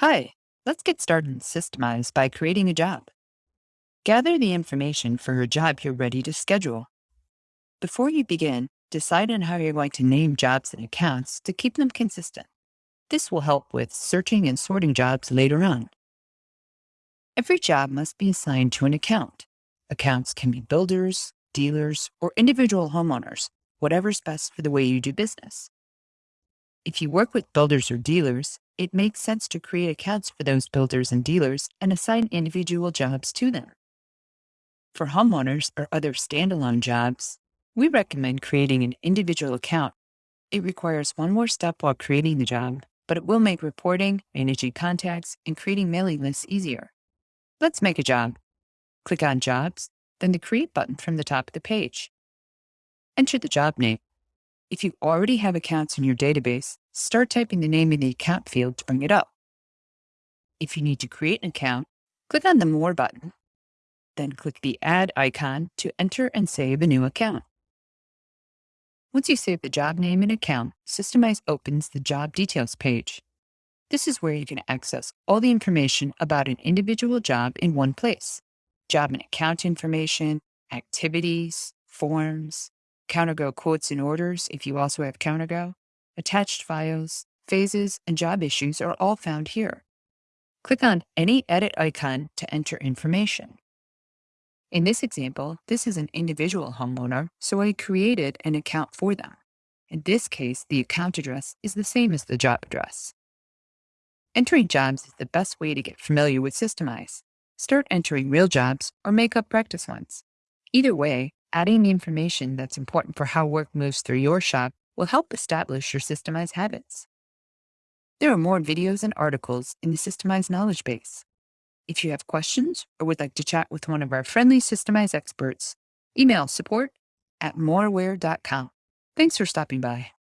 Hi, let's get started in Systemize by creating a job. Gather the information for a job you're ready to schedule. Before you begin, decide on how you're going to name jobs and accounts to keep them consistent. This will help with searching and sorting jobs later on. Every job must be assigned to an account. Accounts can be builders, dealers, or individual homeowners, whatever's best for the way you do business. If you work with builders or dealers, it makes sense to create accounts for those builders and dealers and assign individual jobs to them. For homeowners or other standalone jobs, we recommend creating an individual account. It requires one more step while creating the job, but it will make reporting, managing contacts, and creating mailing lists easier. Let's make a job. Click on Jobs, then the Create button from the top of the page. Enter the job name. If you already have accounts in your database, start typing the name in the account field to bring it up. If you need to create an account, click on the More button, then click the Add icon to enter and save a new account. Once you save the job name and account, Systemize opens the Job Details page. This is where you can access all the information about an individual job in one place. Job and account information, activities, forms, CounterGo quotes and orders if you also have CounterGo, attached files, phases, and job issues are all found here. Click on any edit icon to enter information. In this example, this is an individual homeowner, so I created an account for them. In this case, the account address is the same as the job address. Entering jobs is the best way to get familiar with Systemize. Start entering real jobs or make up practice ones. Either way, Adding the information that's important for how work moves through your shop will help establish your systemized habits. There are more videos and articles in the Systemize knowledge base. If you have questions or would like to chat with one of our friendly Systemize experts, email support at moraware.com. Thanks for stopping by.